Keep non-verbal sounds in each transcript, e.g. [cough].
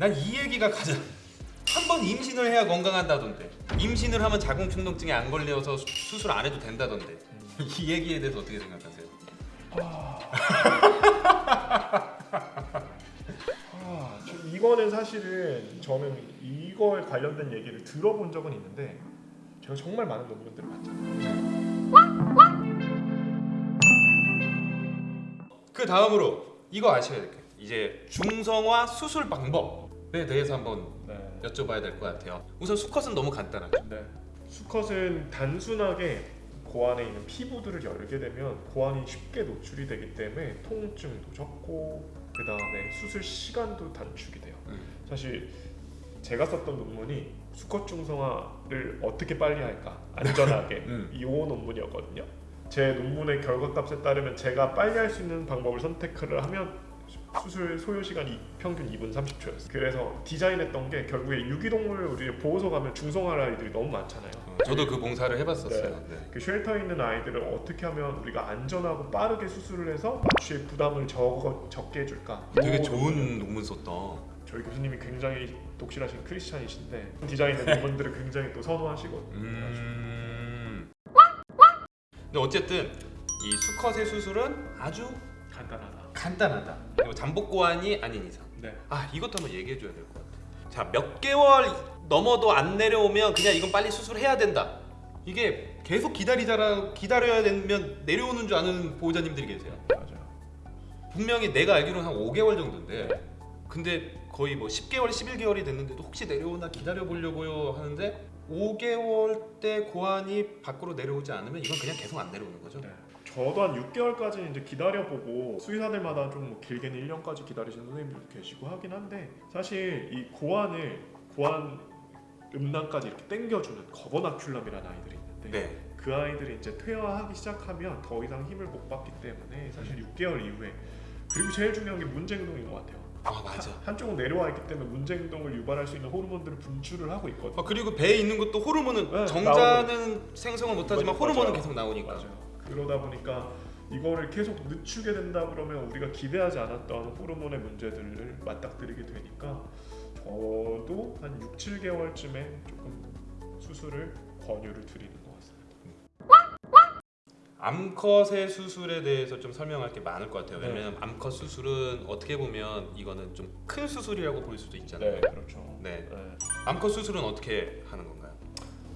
난 이 얘기가 가장 한 번 임신을 해야 건강한다던데 임신을 하면 자궁축농증에 안 걸려서 수- 수술 안 해도 된다던데 [laughs] 이 얘기에 대해서 어떻게 생각하세요? 아, [laughs] 저 이거는 사실은 저는 이거에 관련된 얘기를 들어본 적은 있는데 제가 정말 많은 논문들을 봤잖아요. 그 다음으로 이거 아셔야 될게 이제 중성화 수술 방법 에 대해서 한번 네. 여쭤봐야 될 것 같아요. 우선 수컷은 너무 간단하죠. 네. 수컷은 단순하게 고안에 있는 피부들을 열게 되면 고안이 쉽게 노출이 되기 때문에 통증도 적고 그 다음에 수술 시간도 단축이 돼요. 음. 사실 제가 썼던 논문이 수컷 중성화를 어떻게 빨리 할까 안전하게 [laughs] 음. 이 논문이었거든요. 제 논문의 결과값에 따르면 제가 빨리 할 수 있는 방법을 선택을 하면 수술 소요 시간이 평균 2분 30초였어요. 그래서 디자인했던 게 결국에 유기동물 우리 보호소 가면 중성화 아이들이 너무 많잖아요. 어, 저도 그 봉사를 해봤었어요. 네. 그 쉘터에 있는 아이들을 어떻게 하면 우리가 안전하고 빠르게 수술을 해서 마취의 부담을 적, 적게 해줄까? 되게 요 좋은 논문 썼다. 저희 교수님이 굉장히 독실하신 크리스찬이신데 디자인의 논문들을 굉장히 또 선호하시거든요. 음. 근데 어쨌든 이 수컷의 수술은 아주 간단하다. 간단하다. 그리고 잠복 고환이 아닌 이상. 네. 아 이것도 한번 얘기해 줘야 될 것 같아. 자몇 개월 넘어도 안 내려오면 그냥 이건 빨리 수술해야 된다. 이게 계속 기다리자라 기다려야 되면 내려오는 줄 아는 보호자님들이 계세요. 맞아요. 분명히 내가 알기로는 한 5개월 정도인데 근데 거의 뭐 10개월, 11개월이 됐는데도 혹시 내려오나 기다려 보려고요 하는데 5개월 때 고환이 밖으로 내려오지 않으면 이건 그냥 계속 안 내려오는 거죠. 네. 저도 한 6개월까지 이제 기다려보고 수의사들마다 좀 뭐 길게는 1년까지 기다리시는 선생님들도 계시고 하긴 한데 사실 이 고환을 고환 음낭까지 이렇게 당겨주는 거버나큘럼이라는 아이들이 있는데 네. 그 아이들이 이제 퇴화하기 시작하면 더 이상 힘을 못 받기 때문에 사실 6개월 이후에 그리고 제일 중요한 게 문제 행동인 것 같아요. 아 맞아. 한 쪽은 내려와 있기 때문에 문제 행동을 유발할 수 있는 호르몬들을 분출을 하고 있거든요. 아, 그리고 배에 있는 것도 호르몬은 네, 정자는 생성을 못하지만. 호르몬은 맞아요. 계속 나오니까. 맞아요. 그러다 보니까 이거를 계속 늦추게 된다 그러면 우리가 기대하지 않았던 호르몬의 문제들을 맞닥뜨리게 되니까 저도 한 6, 7개월쯤에 조금 수술을 권유를 드리는 것 같습니다. 암컷의 수술에 대해서 좀 설명할 게 많을 것 같아요. 네. 왜냐면 암컷 수술은 어떻게 보면 이거는 좀 큰 수술이라고 볼 수도 있잖아요. 그렇죠. 네. 네. 암컷 수술은 어떻게 하는 건가요?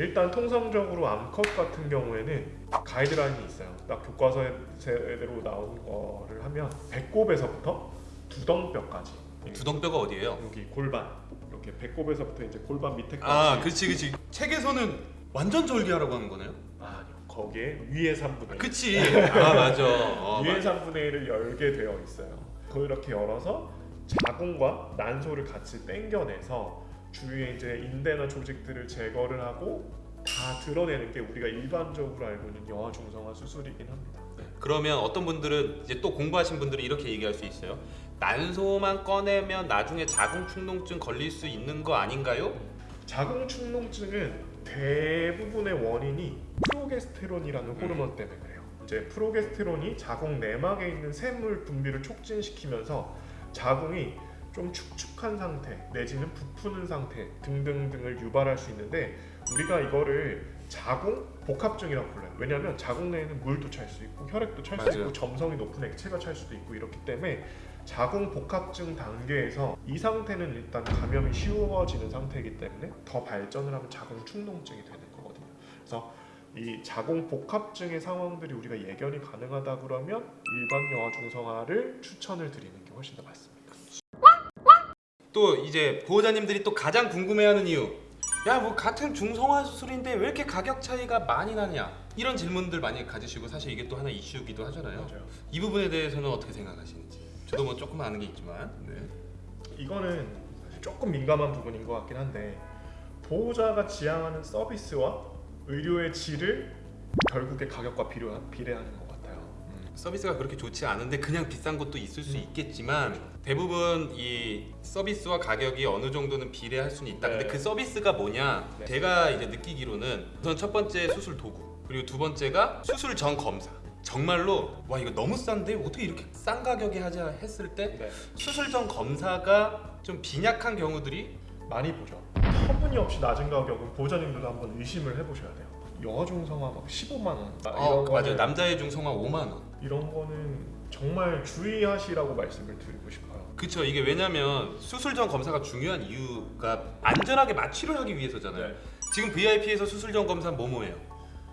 일단 통상적으로 암컷 같은 경우에는 가이드라인이 있어요. 딱 교과서대로 나온 거를 하면 배꼽에서부터 두덩뼈까지 두덩뼈가 어디예요? 여기 골반 이렇게 배꼽에서부터 이제 골반 밑에까지 아, 그렇지, 그렇지. 책에서는 완전 절개하라고 하는 거네요. 아, 아니요. 거기에 위의 3분의 1 그치. 아, 맞아. 어, [laughs] 위의 맞아. 3분의 1을 열게 되어 있어요. 그렇게 열어서 자궁과 난소를 같이 당겨내서 주위에 이제 인대나 조직들을 제거를 하고 다 드러내는 게 우리가 일반적으로 알고 있는 여아 중성화 수술이긴 합니다. 네. 그러면 어떤 분들은 이제 또 공부하신 분들은 이렇게 얘기할 수 있어요. 난소만 꺼내면 나중에 자궁 축농증 걸릴 수 있는 거 아닌가요? 자궁 축농증은 대부분의 원인이 프로게스테론이라는 호르몬 때문에 그래요. 이제 프로게스테론이 자궁 내막에 있는 샘물 분비를 촉진시키면서 자궁이 좀 축축한 상태 내지는 부푸는 상태 등등등을 유발할 수 있는데 우리가 이거를 자궁 복합증이라고 불러요. 왜냐하면 자궁 내에는 물도 찰 수 있고 혈액도 찰 수. 있고 점성이 높은 액체가 찰 수도 있고 이렇기 때문에 자궁 복합증 단계에서 이 상태는 일단 감염이 쉬워지는 상태이기 때문에 더 발전을 하면 자궁 축농증이 되는 거거든요. 그래서 이 자궁 복합증의 상황들이 우리가 예견이 가능하다 그러면 일반 여아 중성화를 추천을 드리는 게 훨씬 더 맞습니다. 또 이제 보호자님들이 또 가장 궁금해하는 이유. 야, 뭐 같은 중성화 수술인데 왜 이렇게 가격 차이가 많이 나냐? 이런 질문들 많이 가지시고 사실 이게 또 하나 이슈기도 하잖아요. 맞아요. 이 부분에 대해서는 어떻게 생각하시는지. 저도 뭐 조금 아는 게 있지만. 네. 이거는 사실 조금 민감한 부분인 것 같긴 한데 보호자가 지향하는 서비스와 의료의 질을 결국에 가격과 비례하- 비례하는 것 같아요. 음, 서비스가 그렇게 좋지 않은데 그냥 비싼 것도 있을 수 음. 있겠지만 대부분 이 서비스와 가격이 어느 정도는 비례할 수는 있다. 근데 네. 그 서비스가 뭐냐? 네. 제가 이제 느끼기로는 우선 첫 번째 수술 도구 그리고 두 번째가 수술 전 검사. 정말로 와 이거 너무 싼데 어떻게 이렇게 싼 가격에 하자 했을 때 네. 수술 전 검사가 좀 빈약한 경우들이 많이 보죠. 터무니없이 낮은 가격은 보호자님들도 한번 의심을 해보셔야 돼요. 여중성화 막 15만 원. 아, 어, 이런 맞아요. 남자의 중성화 5만 원. 이런 거는 정말 주의하시라고 말씀을 드리고 싶어요. 그쵸 이게 왜냐면 수술 전 검사가 중요한 이유가 안전하게 마취를 하기 위해서잖아요. 네. 지금 VIP에서 수술 전 검사 뭐뭐예요?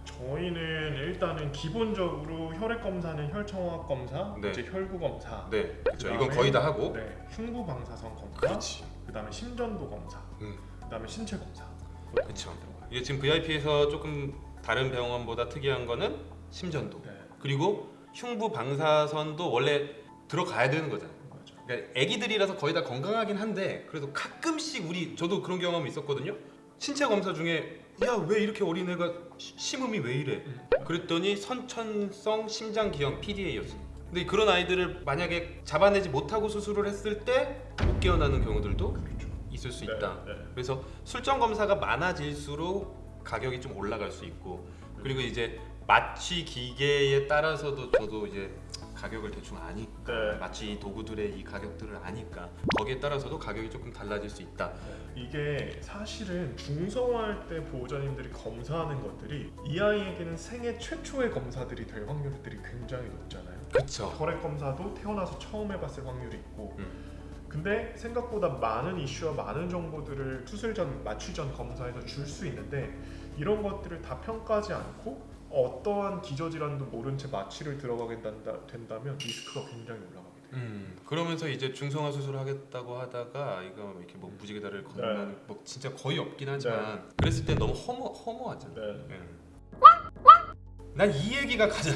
저희는 일단은 기본적으로 혈액 검사는 혈청학 검사, 네. 이제 혈구 검사, 네, 그렇죠. 이건 거의 다 하고. 네, 흉부 방사선 검사, 그렇지. 그다음에 심전도 검사, 음. 그 다음에 신체 검사. 그렇죠. 이게 지금 VIP에서 조금 다른 병원보다 특이한 거는 심전도. 네, 그리고 흉부 방사선도 원래 들어가야 되는 거잖아요. 맞아. 그러니까 아기들이라서 거의 다 건강하긴 한데 그래도 가끔씩 우리 저도 그런 경험이 있었거든요. 신체 검사 중에 야 왜 이렇게 어린애가 시- 심음이 왜 이래? 음. 그랬더니 선천성 심장 기형 PDA였어. 근데 그런 아이들을 만약에 잡아내지 못하고 수술을 했을 때 못 깨어나는 경우들도 그렇죠. 있을 수 네, 있다. 네. 그래서 술전 검사가 많아질수록 가격이 좀 올라갈 수 있고 그리고 이제 마취 기계에 따라서도 저도 이제 가격을 대충 아니까 네. 마취 도구들의 이 가격들을 아니까 거기에 따라서도 가격이 조금 달라질 수 있다. 이게 사실은 중성화할 때 보호자님들이 검사하는 것들이 이 아이에게는 생애 최초의 검사들이 될 확률들이 굉장히 높잖아요. 그렇죠. 혈액 검사도 태어나서 처음 해봤을 확률이 있고 음. 근데 생각보다 많은 이슈와 많은 정보들을 수술 전 마취 전 검사에서 줄 수 있는데 이런 것들을 다 평가하지 않고 어떠한 기저질환도 모른 채 마취를 들어가게 된다, 된다면 리스크가 굉장히 올라가게 돼요. 음 그러면서 이제 중성화 수술을 하겠다고 하다가 이거 이렇게 뭐 무지개다리를 건너는 네. 뭐 진짜 거의 없긴 하지만 그랬을 때 너무 허무 허무하잖아. 네. 난이 얘기가 가장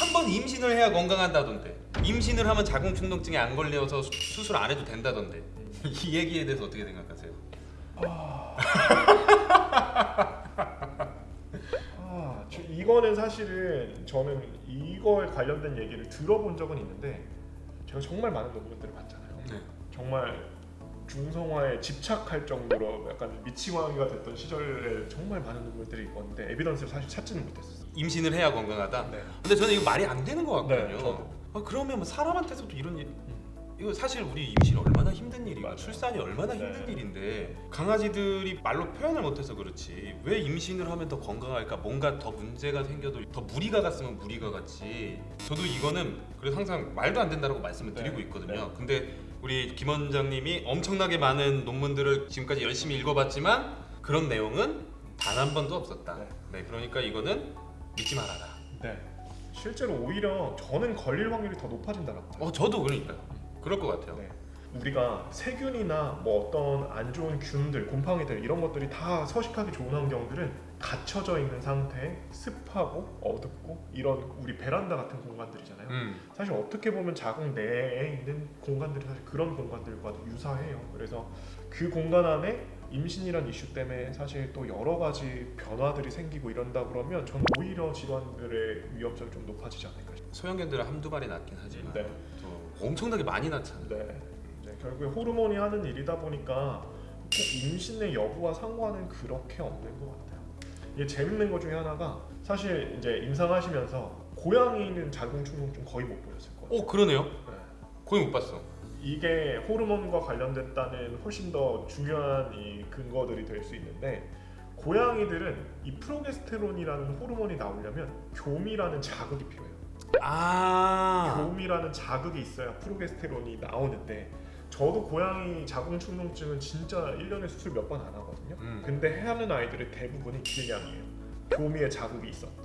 한 번 임신을 해야 건강한다던데 임신을 하면 자궁 충동증에 안 걸려서 수- 수술 안 해도 된다던데 [laughs] 이 얘기에 대해서 어떻게 생각하세요? 아, 저- 이거는 사실은 저는 이거에 관련된 얘기를 들어본 적은 있는데 제가 정말 많은 논문들을 봤잖아요. 네. 정말 중성화에 집착할 정도로 약간 미치광이가 됐던 시절에 정말 많은 논문들이 있었는데 에비던스를 사실 찾지는 못했어요. 임신을 해야 건강하다. 네. 근데 저는 이거 말이 안 되는 것 같거든요. 네. 아, 그러면 뭐 사람한테서도 이런 일 이거 사실 우리 임신 얼마나 힘든 일이고 맞아요. 출산이 얼마나 네. 힘든 일인데 강아지들이 말로 표현을 못해서 그렇지 왜 임신을 하면 더 건강할까 뭔가 더 문제가 생겨도 더 무리가 갔으면 무리가 갔지 저도 이거는 그래서 항상 말도 안 된다라고 말씀을 네. 드리고 있거든요 근데 우리 김 원장님이 엄청나게 많은 논문들을 지금까지 열심히 읽어봤지만 그런 내용은 단 한 번도 없었다 네. 네 그러니까 이거는 믿지 말아라 네. 실제로 오히려 저는 걸릴 확률이 더 높아진다고. 어 저도 그러니까 그럴 것 같아요 네. 우리가 세균이나 뭐 어떤 안 좋은 균들, 곰팡이들 이런 것들이 다 서식하기 좋은 환경들은 갇혀져 있는 상태에 습하고 어둡고 이런 우리 베란다 같은 공간들이잖아요. 음. 사실 어떻게 보면 자궁 내에 있는 공간들이 사실 그런 공간들과 유사해요. 그래서 그 공간 안에 임신이란 이슈 때문에 사실 또 여러 가지 변화들이 생기고 이런다 그러면 전 오히려 질환들의 위험성이 좀 높아지지 않을까 싶어요. 소형견들은 한두 마리 낳긴 하지만 네. 또 엄청나게 많이 낳잖아요. 네. 네, 결국에 호르몬이 하는 일이다 보니까 꼭 임신의 여부와 상관은 그렇게 없는 것 같아요. 이게 재밌는 것 중에 하나가 사실 이제 임상하시면서 고양이는 자궁 충동증 거의 못 보셨을 거예요. 오 그러네요. 네. 거의 못 봤어. 이게 호르몬과 관련됐다는 훨씬 더 중요한 이 근거들이 될 수 있는데 고양이들은 이 프로게스테론이라는 호르몬이 나오려면 교미라는 자극이 필요해요. 아. 교미라는 자극이 있어야 프로게스테론이 나오는데 저도 고양이 자궁 충동증은 진짜 1년에 수술 몇 번 안 하거든요. 음. 근데 하는 아이들의 대부분이 길냥이에요. 교미에 자극이 있었다.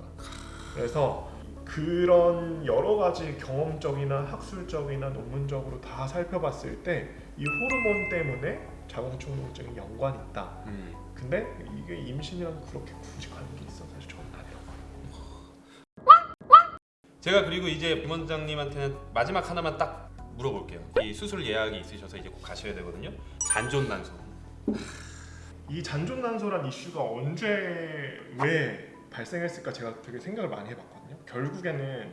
그래서 그런 여러 가지 경험적이나 학술적이나 논문적으로 다 살펴봤을 때 이 호르몬 때문에 자궁 충동증이 연관이 있다. 음. 근데 이게 임신이랑 그렇게 굳이 관계 있어 사실 저는 아니라고. 제가 그리고 이제 김 원장님한테는 마지막 하나만 딱 물어볼게요. 이 수술 예약이 있으셔서 이제 꼭 가셔야 되거든요. 잔존난소. 이 잔존난소란 이슈가 언제 왜 발생했을까 제가 되게 생각을 많이 해봤거든요. 결국에는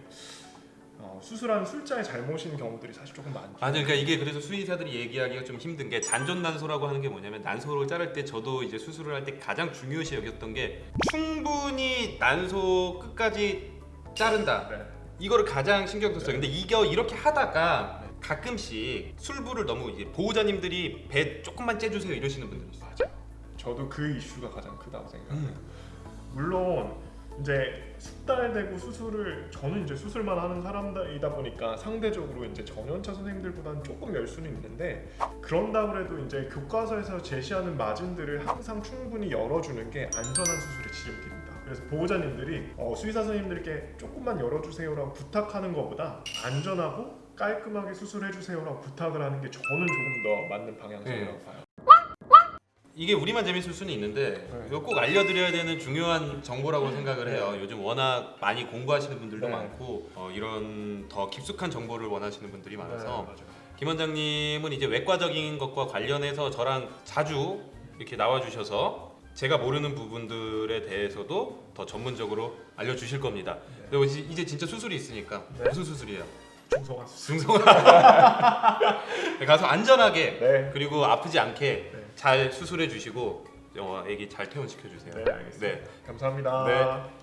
어, 수술한 술자의 잘못인 경우들이 사실 조금 많죠. 맞아요. 그러니까 이게 그래서 수의사들이 얘기하기가 좀 힘든 게 잔존난소라고 하는 게 뭐냐면 난소를 자를 때 저도 이제 수술을 할 때 가장 중요시 여겼던 게 충분히 난소 끝까지 자른다. 네. 이거를 가장 신경 썼어요. 근데 이게 이렇게 하다가 네. 가끔씩 술부를 너무 이제 보호자님들이 배 조금만 째주세요 이러시는 분들 있어요. 저도 그 이슈가 가장 크다고 생각해요. 음. 물론 이제 숙달되고 수술을 저는 이제 수술만 하는 사람이다 보니까 상대적으로 이제 전연차 선생님들보다는 조금 열 수는 있는데 그런다 그래도 이제 교과서에서 제시하는 마진들을 항상 충분히 열어주는 게 안전한 수술의 지름길입니다. 그래서 보호자님들이 어, 수의사 선생님들께 조금만 열어주세요라고 부탁하는 것보다 안전하고 깔끔하게 수술해주세요라고 부탁을 하는 게 저는 조금 더 맞는 방향성이라고 네. 봐요. 이게 우리만 재밌을 수는 있는데 네. 이거 꼭 알려드려야 되는 중요한 정보라고 생각을 해요. 요즘 워낙 많이 공부하시는 분들도 네. 많고 어, 이런 더 깊숙한 정보를 원하시는 분들이 많아서 네, 맞아요. 김 원장님은 이제 외과적인 것과 관련해서 저랑 자주 이렇게 나와주셔서 제가 모르는 부분들에 대해서도 더 전문적으로 알려주실 겁니다. 네. 그리고 이제 진짜 수술이 있으니까 네. 무슨 수술이에요? 중성화 수술. 중성화 [laughs] 가서 안전하게 네. 그리고 아프지 않게 네. 잘 수술해 주시고 어, 애기 잘 퇴원시켜 주세요. 네, 알겠습니다. 네. 감사합니다. 네.